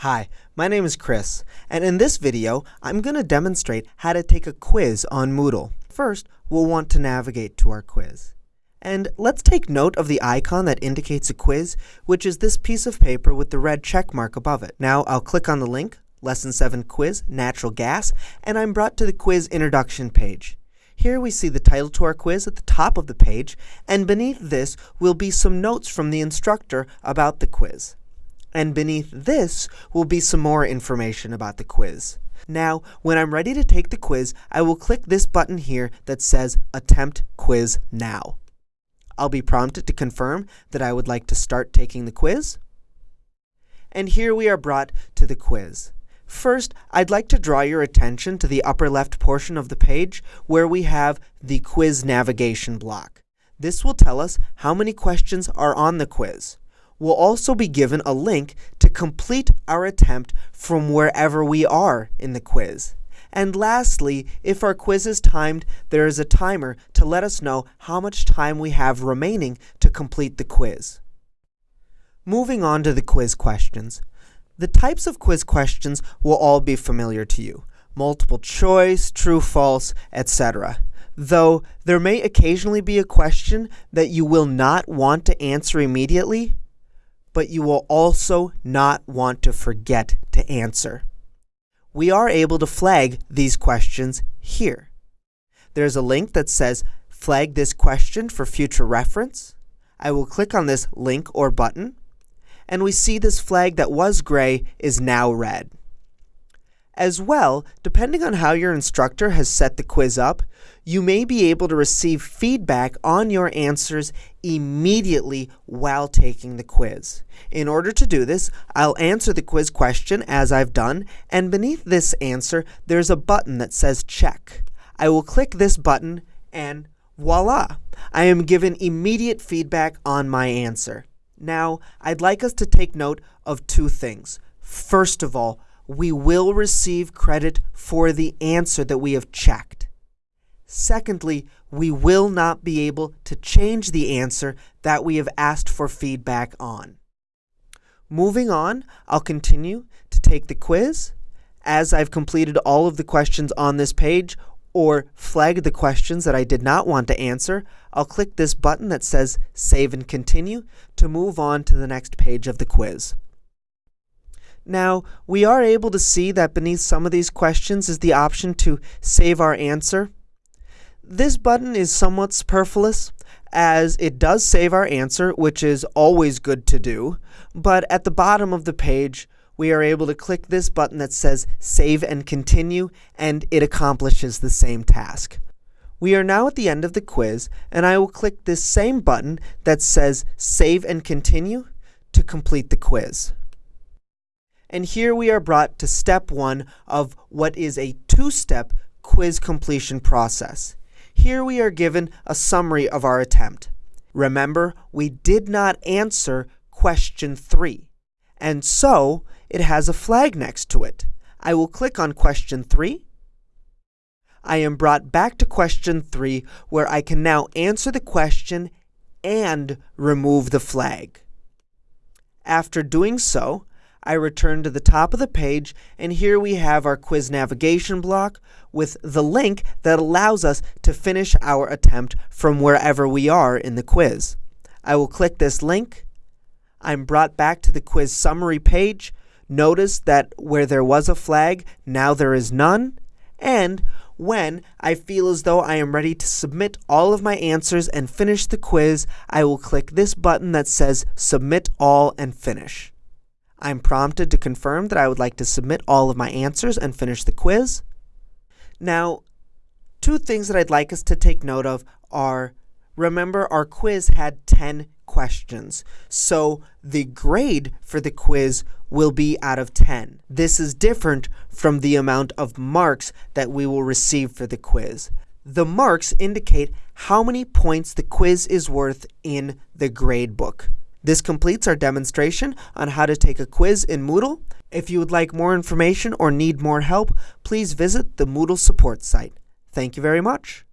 Hi, my name is Chris, and in this video, I'm going to demonstrate how to take a quiz on Moodle. First, we'll want to navigate to our quiz. And let's take note of the icon that indicates a quiz, which is this piece of paper with the red check mark above it. Now, I'll click on the link, Lesson 7 Quiz, Natural Gas, and I'm brought to the quiz introduction page. Here we see the title to our quiz at the top of the page, and beneath this will be some notes from the instructor about the quiz. And beneath this will be some more information about the quiz. Now, when I'm ready to take the quiz, I will click this button here that says Attempt Quiz Now. I'll be prompted to confirm that I would like to start taking the quiz. And here we are brought to the quiz. First, I'd like to draw your attention to the upper left portion of the page where we have the quiz navigation block. This will tell us how many questions are on the quiz. We'll also be given a link to complete our attempt from wherever we are in the quiz. And lastly, if our quiz is timed, there is a timer to let us know how much time we have remaining to complete the quiz. Moving on to the quiz questions. The types of quiz questions will all be familiar to you. Multiple choice, true, false, etc. Though there may occasionally be a question that you will not want to answer immediately, but you will also not want to forget to answer. We are able to flag these questions here. There's a link that says flag this question for future reference. I will click on this link or button and we see this flag that was gray is now red. As well, depending on how your instructor has set the quiz up, you may be able to receive feedback on your answers immediately while taking the quiz. In order to do this, I'll answer the quiz question as I've done, and beneath this answer, there's a button that says check. I will click this button and voila! I am given immediate feedback on my answer. Now, I'd like us to take note of two things. First of all, we will receive credit for the answer that we have checked. Secondly, we will not be able to change the answer that we have asked for feedback on. Moving on, I'll continue to take the quiz. As I've completed all of the questions on this page, or flag the questions that I did not want to answer, I'll click this button that says Save and Continue to move on to the next page of the quiz. Now, we are able to see that beneath some of these questions is the option to save our answer. This button is somewhat superfluous, as it does save our answer, which is always good to do, but at the bottom of the page, we are able to click this button that says Save and Continue, and it accomplishes the same task. We are now at the end of the quiz, and I will click this same button that says Save and Continue to complete the quiz. And here we are brought to step one of what is a two-step quiz completion process. Here we are given a summary of our attempt. Remember, we did not answer question three, and so it has a flag next to it. I will click on question 3. I am brought back to question 3 where I can now answer the question and remove the flag. After doing so, I return to the top of the page and here we have our quiz navigation block with the link that allows us to finish our attempt from wherever we are in the quiz. I will click this link. I'm brought back to the quiz summary page Notice that where there was a flag, now there is none. And when I feel as though I am ready to submit all of my answers and finish the quiz, I will click this button that says Submit All and Finish. I'm prompted to confirm that I would like to submit all of my answers and finish the quiz. Now, two things that I'd like us to take note of are, remember our quiz had 10 questions. So the grade for the quiz will be out of 10. This is different from the amount of marks that we will receive for the quiz. The marks indicate how many points the quiz is worth in the grade book. This completes our demonstration on how to take a quiz in Moodle. If you would like more information or need more help, please visit the Moodle support site. Thank you very much.